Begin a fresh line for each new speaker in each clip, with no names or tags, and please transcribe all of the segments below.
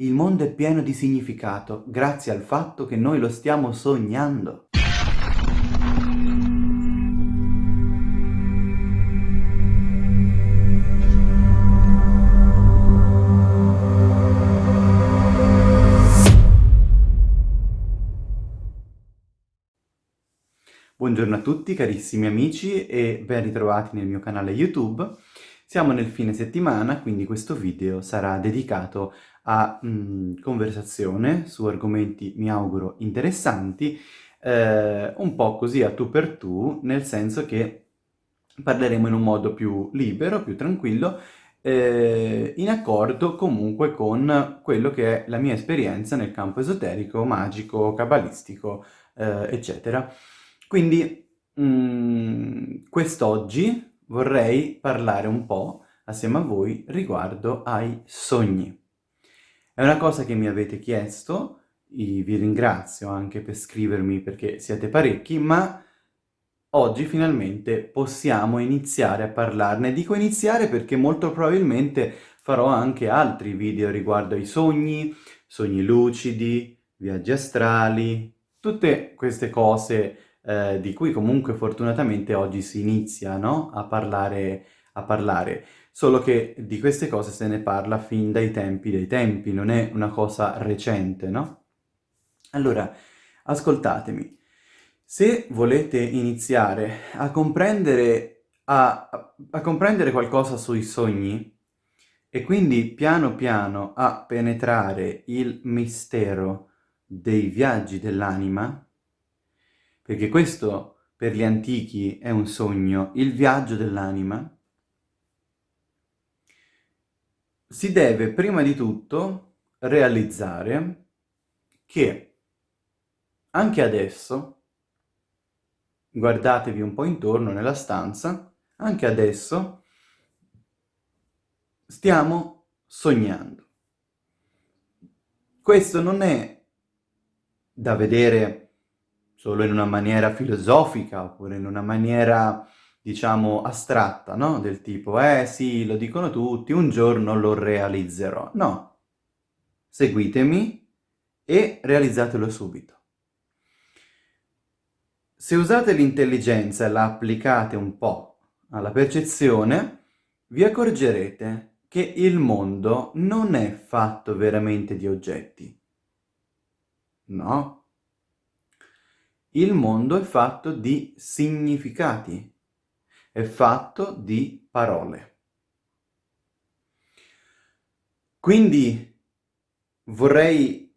Il mondo è pieno di significato, grazie al fatto che noi lo stiamo sognando. Buongiorno a tutti carissimi amici e ben ritrovati nel mio canale YouTube. Siamo nel fine settimana, quindi questo video sarà dedicato a mh, mm, conversazione su argomenti, mi auguro, interessanti, eh, un po' così a tu per tu, nel senso che parleremo in un modo più libero, più tranquillo, eh, in accordo comunque con quello che è la mia esperienza nel campo esoterico, magico, cabalistico, eh, eccetera. Quindi mm, quest'oggi vorrei parlare un po' assieme a voi riguardo ai sogni. È una cosa che mi avete chiesto, vi ringrazio anche per scrivermi perché siete parecchi, ma oggi finalmente possiamo iniziare a parlarne. Dico iniziare perché molto probabilmente farò anche altri video riguardo ai sogni, sogni lucidi, viaggi astrali, tutte queste cose eh, di cui comunque fortunatamente oggi si inizia no? a, parlare, a parlare, solo che di queste cose se ne parla fin dai tempi dei tempi, non è una cosa recente, no? Allora, ascoltatemi, se volete iniziare a comprendere, a, a comprendere qualcosa sui sogni, e quindi piano piano a penetrare il mistero dei viaggi dell'anima, perché questo per gli antichi è un sogno, il viaggio dell'anima, si deve prima di tutto realizzare che anche adesso, guardatevi un po' intorno nella stanza, anche adesso stiamo sognando. Questo non è da vedere solo in una maniera filosofica oppure in una maniera, diciamo, astratta, no? Del tipo, eh sì, lo dicono tutti, un giorno lo realizzerò. No, seguitemi e realizzatelo subito. Se usate l'intelligenza e la applicate un po' alla percezione, vi accorgerete che il mondo non è fatto veramente di oggetti. No, il mondo è fatto di significati, è fatto di parole. Quindi vorrei,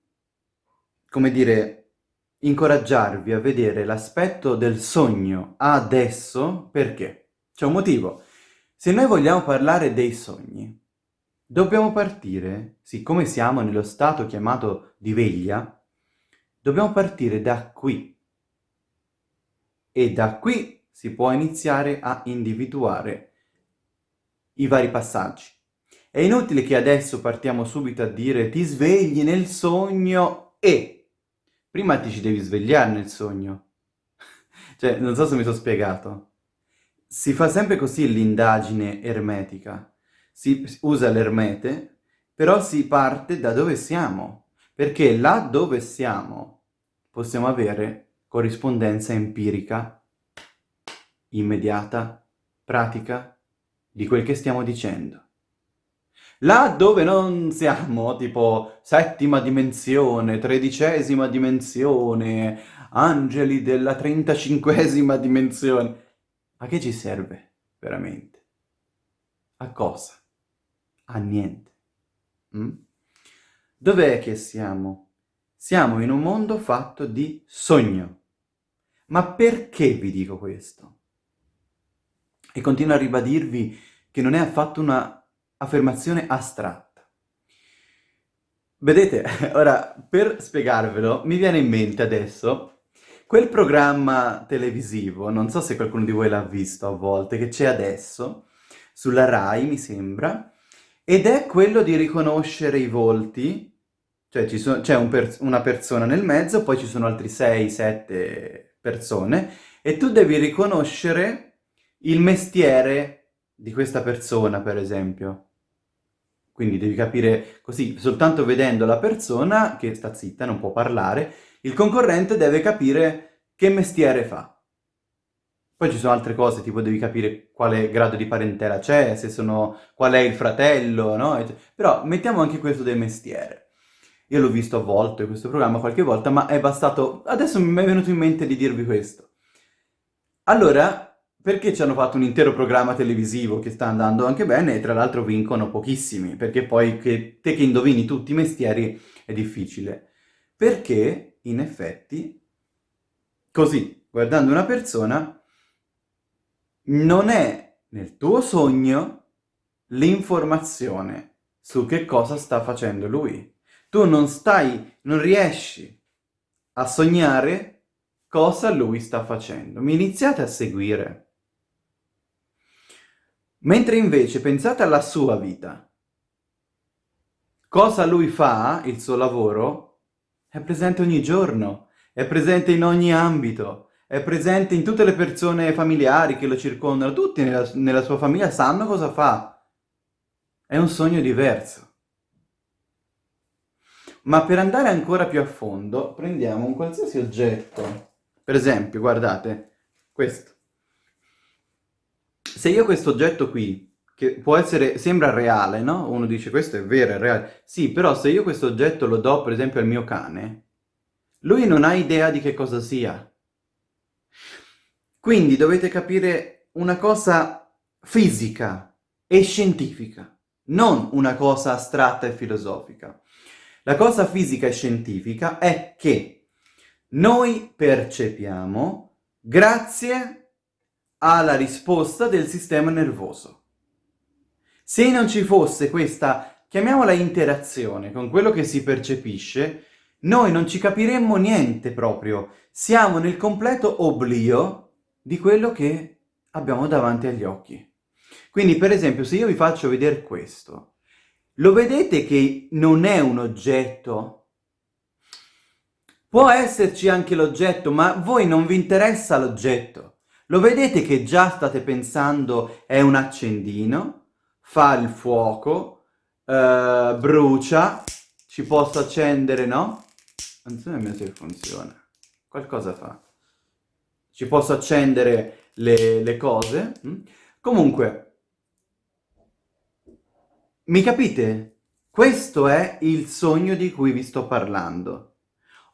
come dire, incoraggiarvi a vedere l'aspetto del sogno adesso, perché? C'è un motivo. Se noi vogliamo parlare dei sogni, dobbiamo partire, siccome siamo nello stato chiamato di veglia, dobbiamo partire da qui, e da qui si può iniziare a individuare i vari passaggi. È inutile che adesso partiamo subito a dire ti svegli nel sogno e prima ti ci devi svegliare nel sogno. cioè, non so se mi sono spiegato. Si fa sempre così l'indagine ermetica. Si usa l'ermete, però si parte da dove siamo. Perché là dove siamo possiamo avere corrispondenza empirica, immediata, pratica, di quel che stiamo dicendo. Là dove non siamo, tipo settima dimensione, tredicesima dimensione, angeli della trentacinquesima dimensione, a che ci serve veramente? A cosa? A niente. Mm? Dov'è che siamo? Siamo in un mondo fatto di sogno. Ma perché vi dico questo? E continuo a ribadirvi che non è affatto una affermazione astratta. Vedete, ora, per spiegarvelo, mi viene in mente adesso quel programma televisivo, non so se qualcuno di voi l'ha visto a volte, che c'è adesso, sulla RAI, mi sembra, ed è quello di riconoscere i volti cioè c'è un per una persona nel mezzo, poi ci sono altri 6-7 persone e tu devi riconoscere il mestiere di questa persona, per esempio. Quindi devi capire così, soltanto vedendo la persona che sta zitta, non può parlare, il concorrente deve capire che mestiere fa. Poi ci sono altre cose, tipo devi capire quale grado di parentela c'è, se sono, qual è il fratello, no? Però mettiamo anche questo del mestiere. Io l'ho visto a volte questo programma qualche volta, ma è bastato... Adesso mi è venuto in mente di dirvi questo. Allora, perché ci hanno fatto un intero programma televisivo che sta andando anche bene e tra l'altro vincono pochissimi, perché poi che te che indovini tutti i mestieri è difficile. Perché, in effetti, così, guardando una persona, non è nel tuo sogno l'informazione su che cosa sta facendo lui. Tu non stai, non riesci a sognare cosa lui sta facendo. Mi iniziate a seguire. Mentre invece pensate alla sua vita. Cosa lui fa, il suo lavoro, è presente ogni giorno, è presente in ogni ambito, è presente in tutte le persone familiari che lo circondano, tutti nella, nella sua famiglia sanno cosa fa. È un sogno diverso. Ma per andare ancora più a fondo, prendiamo un qualsiasi oggetto. Per esempio, guardate, questo. Se io questo oggetto qui, che può essere, sembra reale, no? Uno dice questo è vero, è reale. Sì, però se io questo oggetto lo do per esempio al mio cane, lui non ha idea di che cosa sia. Quindi dovete capire una cosa fisica e scientifica, non una cosa astratta e filosofica. La cosa fisica e scientifica è che noi percepiamo grazie alla risposta del sistema nervoso. Se non ci fosse questa, chiamiamola interazione, con quello che si percepisce, noi non ci capiremmo niente proprio. Siamo nel completo oblio di quello che abbiamo davanti agli occhi. Quindi, per esempio, se io vi faccio vedere questo, lo vedete che non è un oggetto? Può esserci anche l'oggetto, ma a voi non vi interessa l'oggetto. Lo vedete che già state pensando è un accendino, fa il fuoco, uh, brucia, ci posso accendere, no? Non so nemmeno se funziona. Qualcosa fa ci posso accendere le, le cose. Mm? Comunque, mi capite? Questo è il sogno di cui vi sto parlando.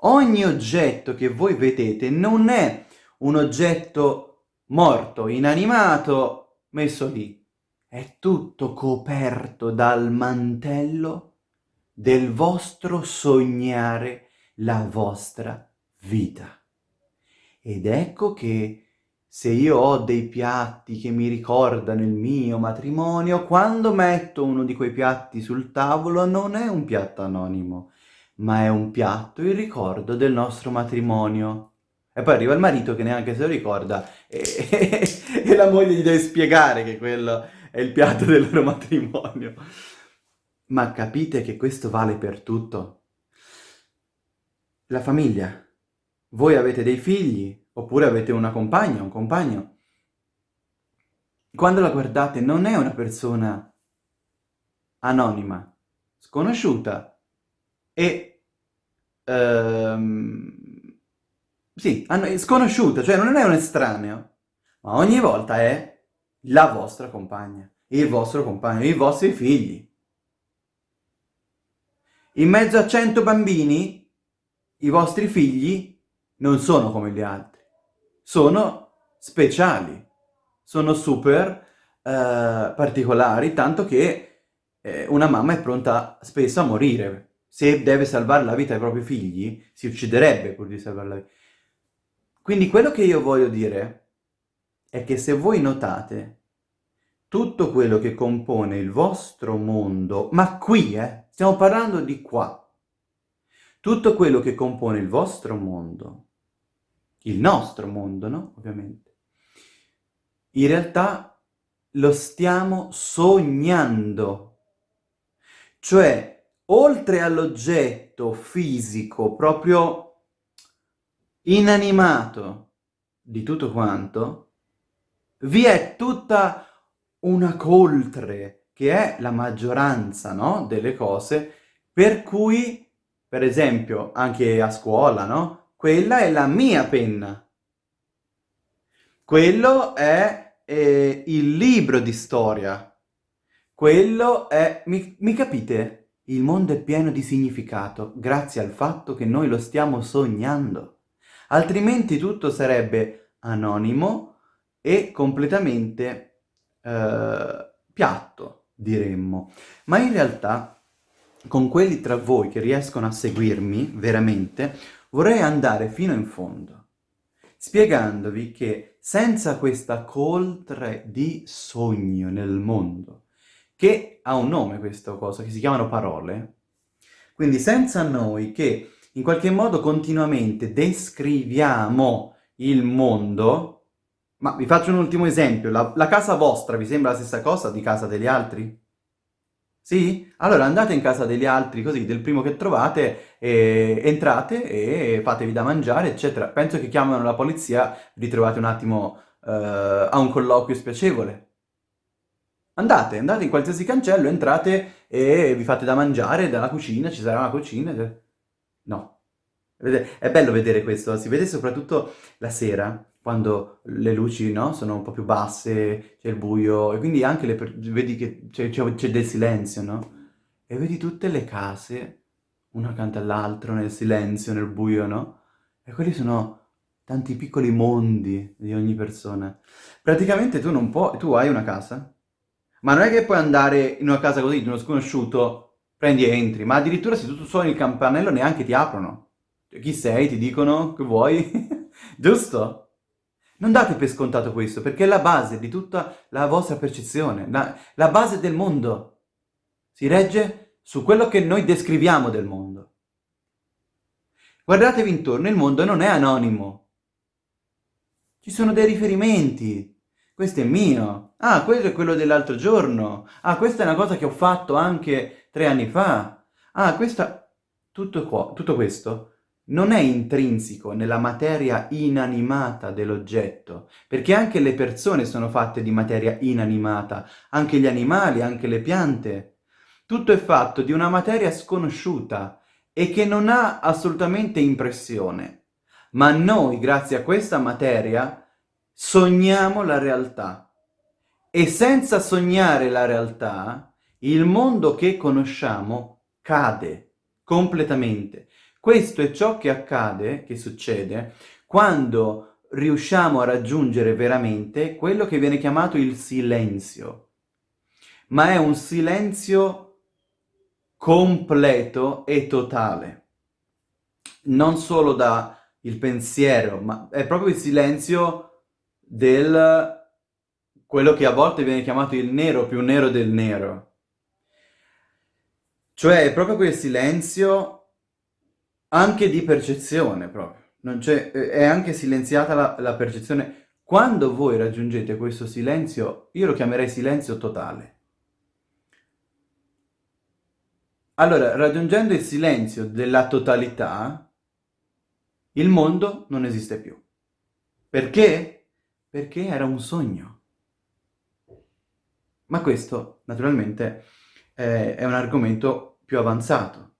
Ogni oggetto che voi vedete non è un oggetto morto, inanimato, messo lì. È tutto coperto dal mantello del vostro sognare la vostra vita. Ed ecco che se io ho dei piatti che mi ricordano il mio matrimonio, quando metto uno di quei piatti sul tavolo non è un piatto anonimo, ma è un piatto in ricordo del nostro matrimonio. E poi arriva il marito che neanche se lo ricorda e, e la moglie gli deve spiegare che quello è il piatto del loro matrimonio. Ma capite che questo vale per tutto? La famiglia voi avete dei figli, oppure avete una compagna, un compagno. Quando la guardate non è una persona anonima, sconosciuta e... Ehm, sì, sconosciuta, cioè non è un estraneo, ma ogni volta è la vostra compagna, il vostro compagno, i vostri figli. In mezzo a cento bambini, i vostri figli non sono come gli altri, sono speciali, sono super eh, particolari, tanto che eh, una mamma è pronta spesso a morire. Se deve salvare la vita ai propri figli, si ucciderebbe pur di salvare la vita. Quindi quello che io voglio dire è che se voi notate tutto quello che compone il vostro mondo, ma qui, eh, stiamo parlando di qua, tutto quello che compone il vostro mondo il nostro mondo, no? Ovviamente. In realtà lo stiamo sognando. Cioè, oltre all'oggetto fisico, proprio inanimato di tutto quanto, vi è tutta una coltre che è la maggioranza, no? Delle cose per cui, per esempio, anche a scuola, no? Quella è la mia penna. Quello è eh, il libro di storia. Quello è... Mi, mi capite? Il mondo è pieno di significato grazie al fatto che noi lo stiamo sognando. Altrimenti tutto sarebbe anonimo e completamente eh, piatto, diremmo. Ma in realtà, con quelli tra voi che riescono a seguirmi veramente, vorrei andare fino in fondo, spiegandovi che senza questa coltre di sogno nel mondo, che ha un nome questa cosa, che si chiamano parole, quindi senza noi che in qualche modo continuamente descriviamo il mondo, ma vi faccio un ultimo esempio, la, la casa vostra vi sembra la stessa cosa di casa degli altri? Sì? Allora andate in casa degli altri, così, del primo che trovate, e entrate e fatevi da mangiare, eccetera. Penso che chiamano la polizia, vi trovate un attimo uh, a un colloquio spiacevole. Andate, andate in qualsiasi cancello, entrate e vi fate da mangiare dalla cucina, ci sarà una cucina. È bello vedere questo, si vede soprattutto la sera, quando le luci, no, sono un po' più basse, c'è il buio, e quindi anche le vedi che c'è del silenzio, no? E vedi tutte le case, una accanto all'altra, nel silenzio, nel buio, no? E quelli sono tanti piccoli mondi di ogni persona. Praticamente tu non puoi, tu hai una casa, ma non è che puoi andare in una casa così, di uno sconosciuto, prendi e entri, ma addirittura se tu suoni il campanello neanche ti aprono. Cioè, chi sei? Ti dicono che vuoi? Giusto? Non date per scontato questo, perché è la base di tutta la vostra percezione, la, la base del mondo. Si regge su quello che noi descriviamo del mondo. Guardatevi intorno, il mondo non è anonimo. Ci sono dei riferimenti. Questo è mio. Ah, quello è quello dell'altro giorno. Ah, questa è una cosa che ho fatto anche tre anni fa. Ah, questa... Tutto, qua, tutto questo non è intrinseco nella materia inanimata dell'oggetto, perché anche le persone sono fatte di materia inanimata, anche gli animali, anche le piante. Tutto è fatto di una materia sconosciuta e che non ha assolutamente impressione. Ma noi, grazie a questa materia, sogniamo la realtà. E senza sognare la realtà, il mondo che conosciamo cade completamente. Questo è ciò che accade, che succede, quando riusciamo a raggiungere veramente quello che viene chiamato il silenzio. Ma è un silenzio completo e totale. Non solo da il pensiero, ma è proprio il silenzio del quello che a volte viene chiamato il nero più nero del nero. Cioè è proprio quel silenzio anche di percezione proprio. è anche silenziata la, la percezione. Quando voi raggiungete questo silenzio, io lo chiamerei silenzio totale. Allora, raggiungendo il silenzio della totalità, il mondo non esiste più. Perché? Perché era un sogno. Ma questo, naturalmente, è un argomento più avanzato.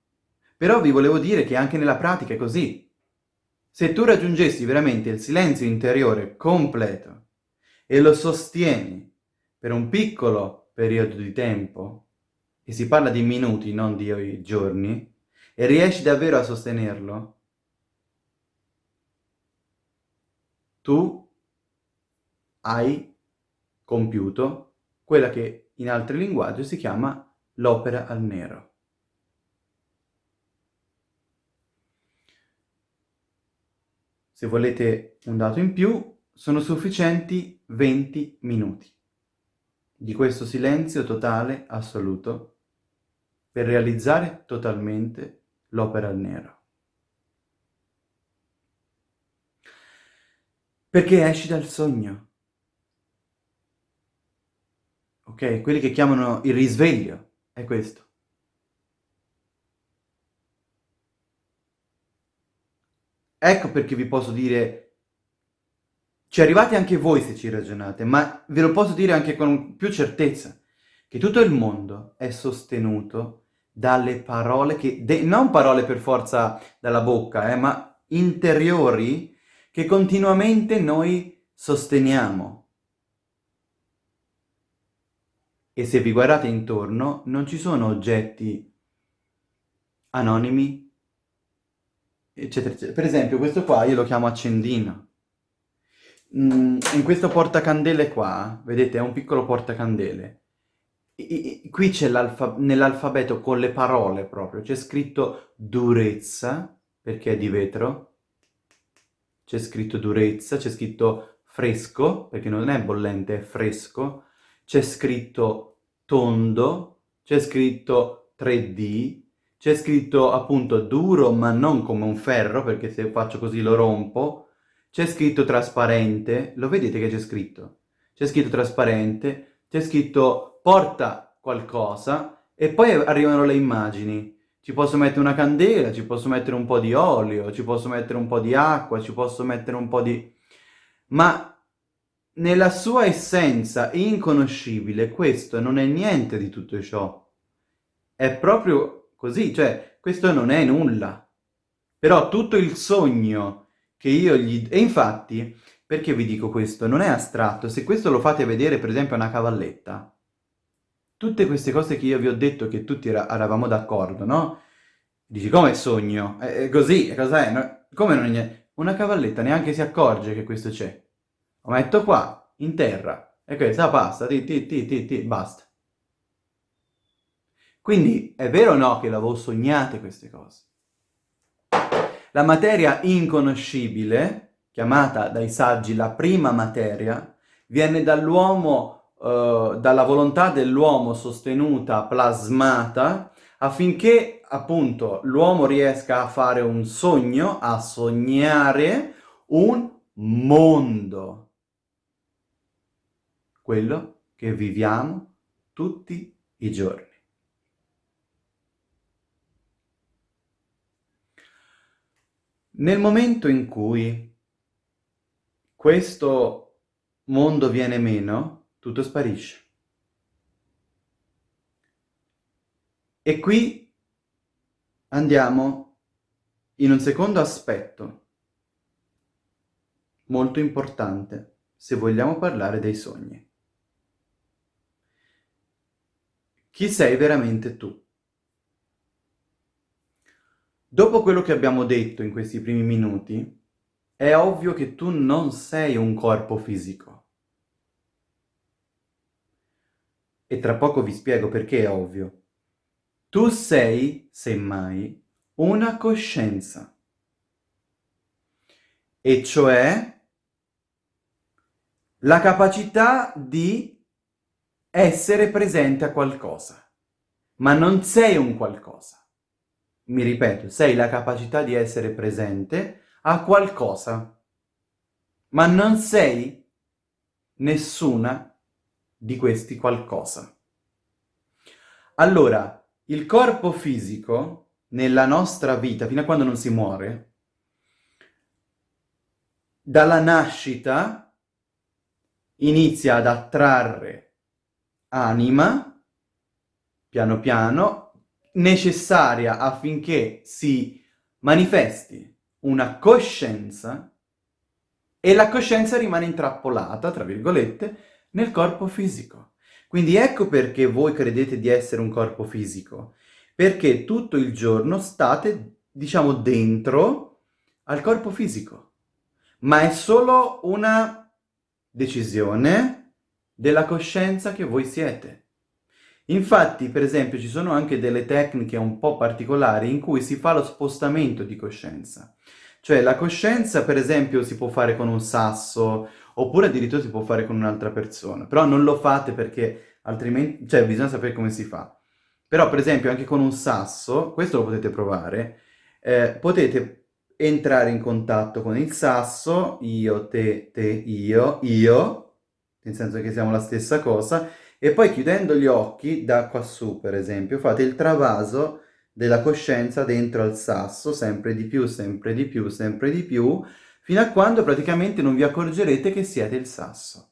Però vi volevo dire che anche nella pratica è così. Se tu raggiungessi veramente il silenzio interiore completo e lo sostieni per un piccolo periodo di tempo, e si parla di minuti, non di giorni, e riesci davvero a sostenerlo, tu hai compiuto quella che in altri linguaggi si chiama l'opera al nero. Se volete un dato in più, sono sufficienti 20 minuti di questo silenzio totale, assoluto, per realizzare totalmente l'opera al nero. Perché esci dal sogno. Ok? Quelli che chiamano il risveglio è questo. Ecco perché vi posso dire, ci arrivate anche voi se ci ragionate, ma ve lo posso dire anche con più certezza. che tutto il mondo è sostenuto dalle parole che, non parole per forza dalla bocca, eh, ma interiori che continuamente noi sosteniamo. E se vi guardate intorno, non ci sono oggetti anonimi, eccetera, eccetera. Per esempio, questo qua io lo chiamo accendino. Mm, in questo portacandele qua, vedete, è un piccolo portacandele. I, i, qui c'è nell'alfabeto con le parole proprio, c'è scritto durezza, perché è di vetro, c'è scritto durezza, c'è scritto fresco, perché non è bollente, è fresco, c'è scritto tondo, c'è scritto 3D, c'è scritto appunto duro ma non come un ferro, perché se faccio così lo rompo, c'è scritto trasparente, lo vedete che c'è scritto? C'è scritto trasparente, c'è scritto porta qualcosa e poi arrivano le immagini. Ci posso mettere una candela, ci posso mettere un po' di olio, ci posso mettere un po' di acqua, ci posso mettere un po' di... Ma nella sua essenza inconoscibile questo non è niente di tutto ciò. È proprio così, cioè questo non è nulla. Però tutto il sogno che io gli... E infatti, perché vi dico questo? Non è astratto. Se questo lo fate vedere per esempio a una cavalletta, tutte queste cose che io vi ho detto che tutti era, eravamo d'accordo, no? Dici, come sogno? È così, cos'è? No, come non è Una cavalletta neanche si accorge che questo c'è. Lo metto qua, in terra, e questa passa, ti, ti, ti, ti, ti, basta. Quindi è vero o no che l'avevo sognate queste cose? La materia inconoscibile, chiamata dai saggi la prima materia, viene dall'uomo Uh, dalla volontà dell'uomo sostenuta, plasmata, affinché appunto l'uomo riesca a fare un sogno, a sognare un mondo. Quello che viviamo tutti i giorni. Nel momento in cui questo mondo viene meno, tutto sparisce. E qui andiamo in un secondo aspetto molto importante se vogliamo parlare dei sogni. Chi sei veramente tu? Dopo quello che abbiamo detto in questi primi minuti, è ovvio che tu non sei un corpo fisico. e tra poco vi spiego perché è ovvio. Tu sei, semmai, una coscienza, e cioè la capacità di essere presente a qualcosa, ma non sei un qualcosa. Mi ripeto, sei la capacità di essere presente a qualcosa, ma non sei nessuna di questi qualcosa. Allora, il corpo fisico, nella nostra vita, fino a quando non si muore, dalla nascita inizia ad attrarre anima, piano piano, necessaria affinché si manifesti una coscienza e la coscienza rimane intrappolata, tra virgolette, nel corpo fisico. Quindi ecco perché voi credete di essere un corpo fisico, perché tutto il giorno state, diciamo, dentro al corpo fisico, ma è solo una decisione della coscienza che voi siete. Infatti, per esempio, ci sono anche delle tecniche un po' particolari in cui si fa lo spostamento di coscienza. Cioè la coscienza, per esempio, si può fare con un sasso oppure addirittura si può fare con un'altra persona, però non lo fate perché altrimenti, cioè bisogna sapere come si fa. Però per esempio anche con un sasso, questo lo potete provare, eh, potete entrare in contatto con il sasso, io, te, te, io, io, nel senso che siamo la stessa cosa, e poi chiudendo gli occhi, da quassù per esempio, fate il travaso della coscienza dentro al sasso, sempre di più, sempre di più, sempre di più, fino a quando praticamente non vi accorgerete che siete il sasso.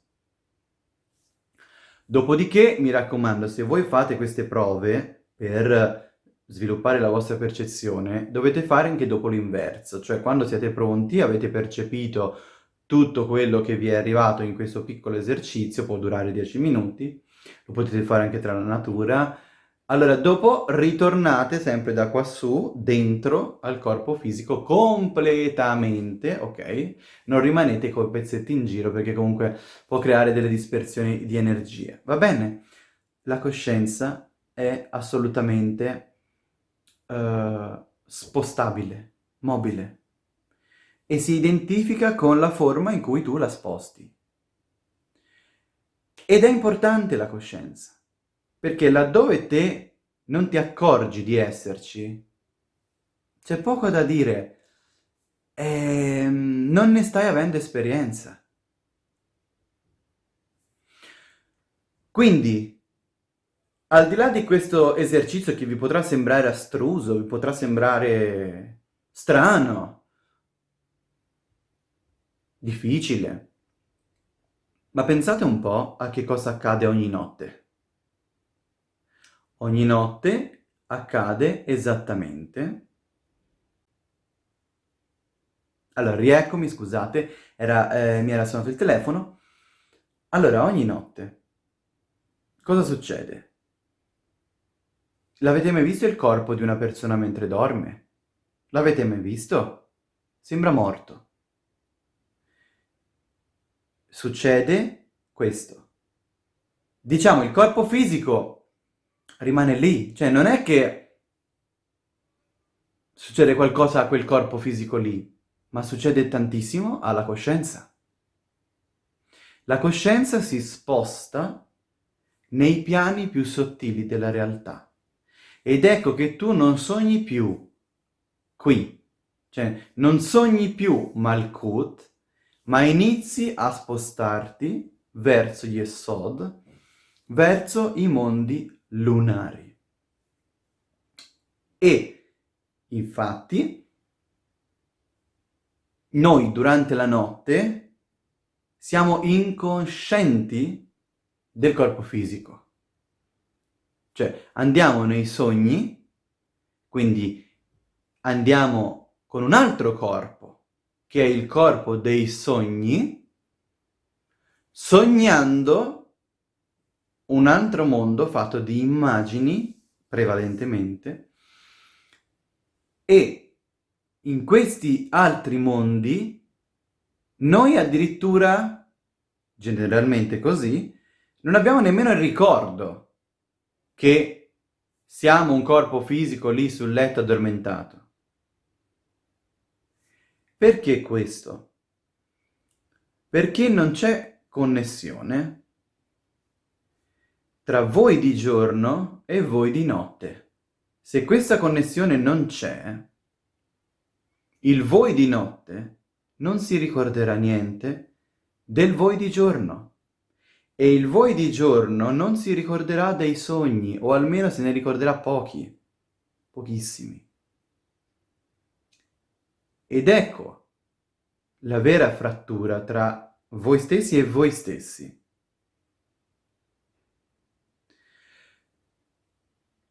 Dopodiché, mi raccomando, se voi fate queste prove per sviluppare la vostra percezione, dovete fare anche dopo l'inverso, cioè quando siete pronti, avete percepito tutto quello che vi è arrivato in questo piccolo esercizio, può durare 10 minuti, lo potete fare anche tra la natura, allora dopo ritornate sempre da quassù, dentro al corpo fisico completamente, ok? Non rimanete con pezzetti in giro perché comunque può creare delle dispersioni di energie, va bene? La coscienza è assolutamente uh, spostabile, mobile e si identifica con la forma in cui tu la sposti. Ed è importante la coscienza, perché laddove te non ti accorgi di esserci, c'è poco da dire, ehm, non ne stai avendo esperienza. Quindi, al di là di questo esercizio che vi potrà sembrare astruso, vi potrà sembrare strano, difficile. Ma pensate un po' a che cosa accade ogni notte. Ogni notte accade esattamente... Allora, rieccomi, scusate, era, eh, mi era suonato il telefono. Allora, ogni notte, cosa succede? L'avete mai visto il corpo di una persona mentre dorme? L'avete mai visto? Sembra morto succede questo. Diciamo, il corpo fisico rimane lì, cioè non è che succede qualcosa a quel corpo fisico lì, ma succede tantissimo alla coscienza. La coscienza si sposta nei piani più sottili della realtà. Ed ecco che tu non sogni più qui, cioè non sogni più Malkut, ma inizi a spostarti verso gli Esod, verso i mondi lunari. E, infatti, noi durante la notte siamo incoscienti del corpo fisico. Cioè, andiamo nei sogni, quindi andiamo con un altro corpo, che è il corpo dei sogni, sognando un altro mondo fatto di immagini, prevalentemente, e in questi altri mondi noi addirittura, generalmente così, non abbiamo nemmeno il ricordo che siamo un corpo fisico lì sul letto addormentato. Perché questo? Perché non c'è connessione tra voi di giorno e voi di notte. Se questa connessione non c'è, il voi di notte non si ricorderà niente del voi di giorno. E il voi di giorno non si ricorderà dei sogni, o almeno se ne ricorderà pochi, pochissimi. Ed ecco la vera frattura tra voi stessi e voi stessi.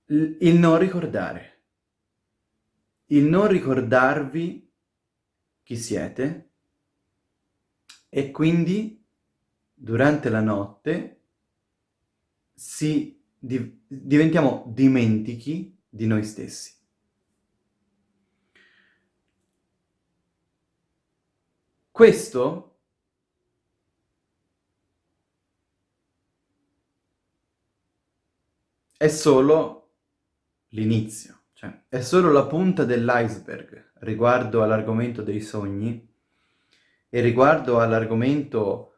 il non ricordare. Il non ricordarvi chi siete e quindi durante la notte si, di, diventiamo dimentichi di noi stessi. Questo è solo l'inizio, cioè è solo la punta dell'iceberg riguardo all'argomento dei sogni e riguardo all'argomento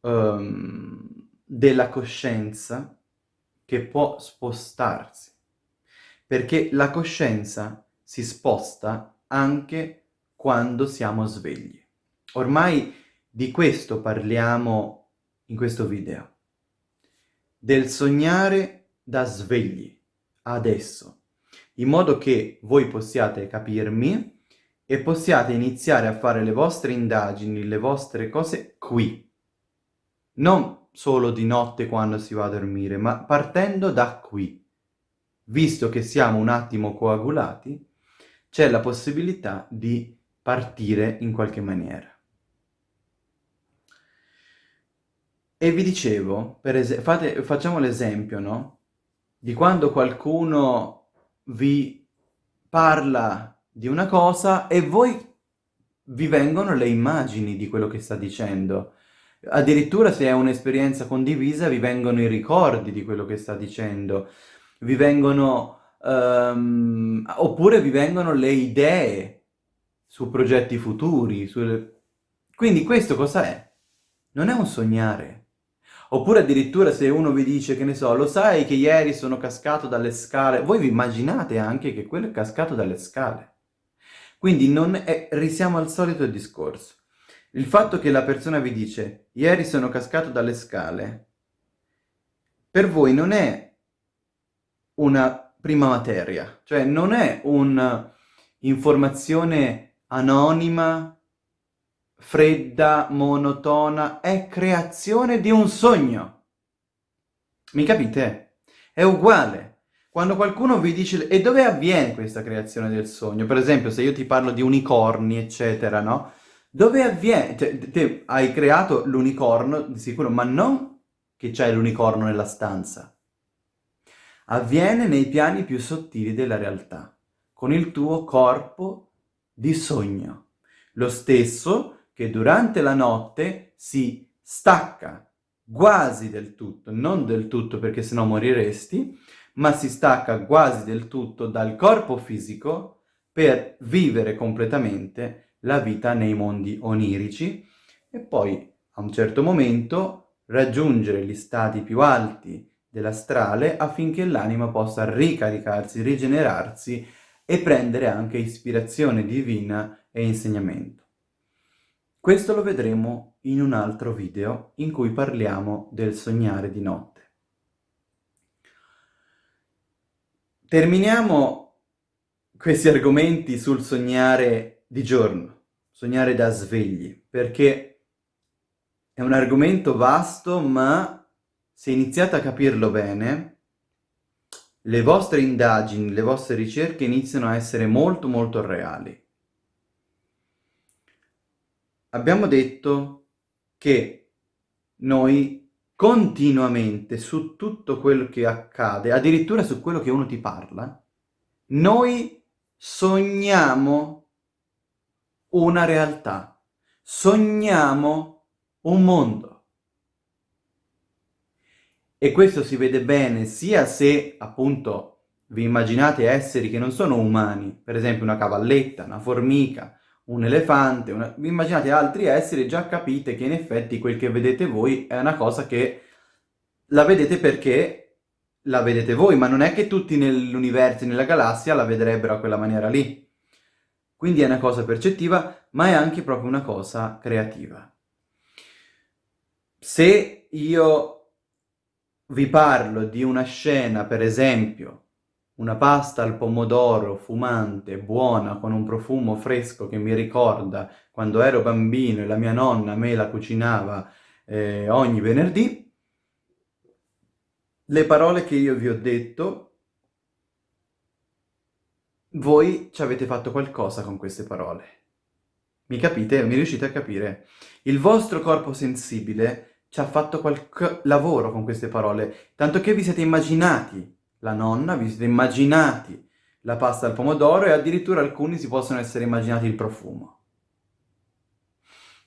um, della coscienza che può spostarsi, perché la coscienza si sposta anche quando siamo svegli. Ormai di questo parliamo in questo video. Del sognare da svegli, adesso, in modo che voi possiate capirmi e possiate iniziare a fare le vostre indagini, le vostre cose qui. Non solo di notte quando si va a dormire, ma partendo da qui, visto che siamo un attimo coagulati, c'è la possibilità di partire in qualche maniera. E vi dicevo, per fate, facciamo l'esempio, no? Di quando qualcuno vi parla di una cosa e voi vi vengono le immagini di quello che sta dicendo. Addirittura se è un'esperienza condivisa vi vengono i ricordi di quello che sta dicendo, vi vengono, um, oppure vi vengono le idee su progetti futuri. Sulle... Quindi questo cosa è? Non è un sognare. Oppure addirittura se uno vi dice, che ne so, lo sai che ieri sono cascato dalle scale, voi vi immaginate anche che quello è cascato dalle scale. Quindi non è, risiamo al solito discorso. Il fatto che la persona vi dice ieri sono cascato dalle scale, per voi non è una prima materia, cioè non è un'informazione anonima, fredda, monotona, è creazione di un sogno. Mi capite? È uguale. Quando qualcuno vi dice, e dove avviene questa creazione del sogno? Per esempio, se io ti parlo di unicorni, eccetera, no? Dove avviene? Cioè, te hai creato l'unicorno, di sicuro, ma non che c'è l'unicorno nella stanza. Avviene nei piani più sottili della realtà, con il tuo corpo di sogno. Lo stesso che durante la notte si stacca quasi del tutto, non del tutto perché sennò moriresti, ma si stacca quasi del tutto dal corpo fisico per vivere completamente la vita nei mondi onirici e poi a un certo momento raggiungere gli stati più alti dell'astrale affinché l'anima possa ricaricarsi, rigenerarsi e prendere anche ispirazione divina e insegnamento. Questo lo vedremo in un altro video in cui parliamo del sognare di notte. Terminiamo questi argomenti sul sognare di giorno, sognare da svegli, perché è un argomento vasto, ma se iniziate a capirlo bene, le vostre indagini, le vostre ricerche iniziano a essere molto molto reali. Abbiamo detto che noi continuamente su tutto quello che accade, addirittura su quello che uno ti parla, noi sogniamo una realtà, sogniamo un mondo. E questo si vede bene sia se, appunto, vi immaginate esseri che non sono umani, per esempio una cavalletta, una formica, un elefante, una... immaginate altri esseri già capite che in effetti quel che vedete voi è una cosa che la vedete perché la vedete voi, ma non è che tutti nell'universo nella galassia la vedrebbero a quella maniera lì. Quindi è una cosa percettiva, ma è anche proprio una cosa creativa. Se io vi parlo di una scena, per esempio, una pasta al pomodoro fumante, buona, con un profumo fresco che mi ricorda quando ero bambino e la mia nonna me la cucinava eh, ogni venerdì. Le parole che io vi ho detto, voi ci avete fatto qualcosa con queste parole. Mi capite? Mi riuscite a capire? Il vostro corpo sensibile ci ha fatto qualche lavoro con queste parole, tanto che vi siete immaginati la nonna, vi siete immaginati la pasta al pomodoro e addirittura alcuni si possono essere immaginati il profumo.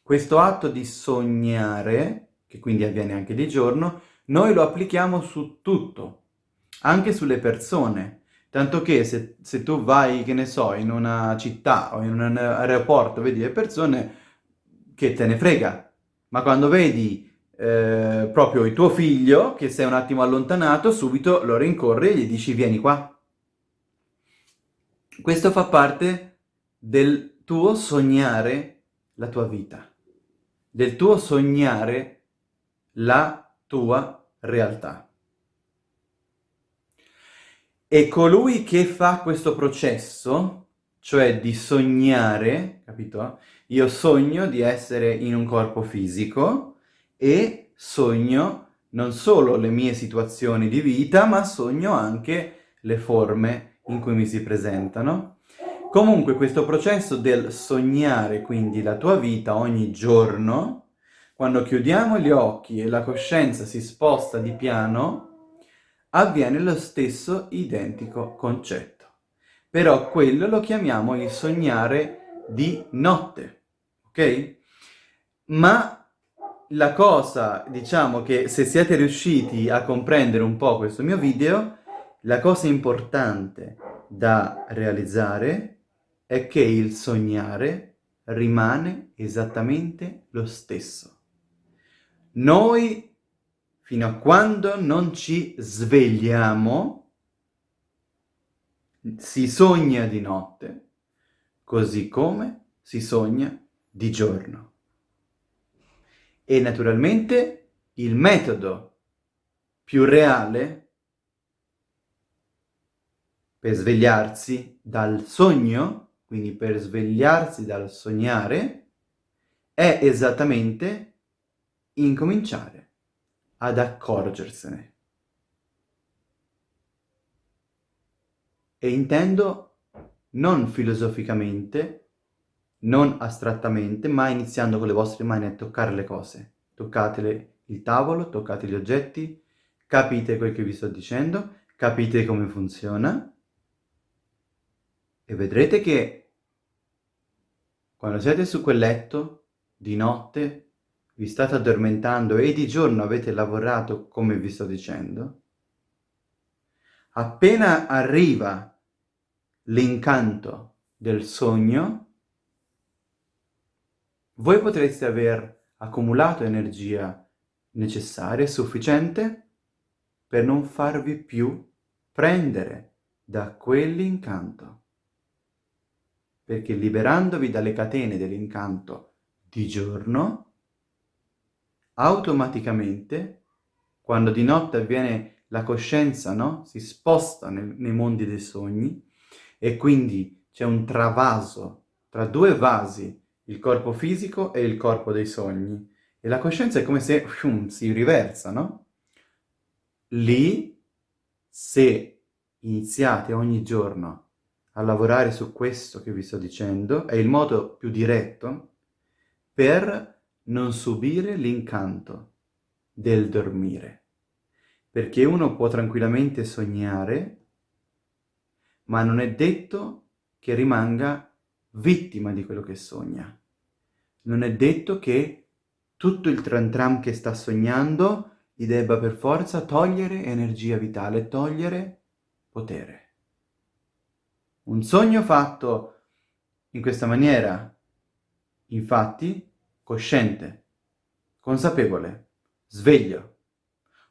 Questo atto di sognare, che quindi avviene anche di giorno, noi lo applichiamo su tutto, anche sulle persone. Tanto che se, se tu vai, che ne so, in una città o in un aeroporto, vedi le persone, che te ne frega. Ma quando vedi eh, proprio il tuo figlio, che sei un attimo allontanato, subito lo rincorri e gli dici vieni qua. Questo fa parte del tuo sognare la tua vita, del tuo sognare la tua realtà. E colui che fa questo processo, cioè di sognare, capito? Io sogno di essere in un corpo fisico, e sogno non solo le mie situazioni di vita, ma sogno anche le forme in cui mi si presentano. Comunque questo processo del sognare quindi la tua vita ogni giorno, quando chiudiamo gli occhi e la coscienza si sposta di piano, avviene lo stesso identico concetto. Però quello lo chiamiamo il sognare di notte, ok? Ma la cosa, diciamo che se siete riusciti a comprendere un po' questo mio video, la cosa importante da realizzare è che il sognare rimane esattamente lo stesso. Noi, fino a quando non ci svegliamo, si sogna di notte, così come si sogna di giorno. E naturalmente il metodo più reale per svegliarsi dal sogno, quindi per svegliarsi dal sognare, è esattamente incominciare ad accorgersene. E intendo non filosoficamente, non astrattamente, ma iniziando con le vostre mani a toccare le cose. Toccate il tavolo, toccate gli oggetti, capite quel che vi sto dicendo, capite come funziona e vedrete che quando siete su quel letto, di notte, vi state addormentando e di giorno avete lavorato come vi sto dicendo, appena arriva l'incanto del sogno, voi potreste aver accumulato energia necessaria e sufficiente per non farvi più prendere da quell'incanto. Perché liberandovi dalle catene dell'incanto di giorno, automaticamente, quando di notte avviene la coscienza, no? Si sposta nel, nei mondi dei sogni e quindi c'è un travaso tra due vasi il corpo fisico e il corpo dei sogni. E la coscienza è come se fium, si riversa, no? Lì, se iniziate ogni giorno a lavorare su questo che vi sto dicendo, è il modo più diretto per non subire l'incanto del dormire. Perché uno può tranquillamente sognare, ma non è detto che rimanga vittima di quello che sogna. Non è detto che tutto il tram tram che sta sognando gli debba per forza togliere energia vitale, togliere potere. Un sogno fatto in questa maniera, infatti, cosciente, consapevole, sveglio,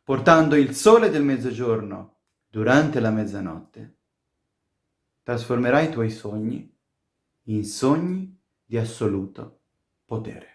portando il sole del mezzogiorno durante la mezzanotte, trasformerai i tuoi sogni in sogni di assoluto potere.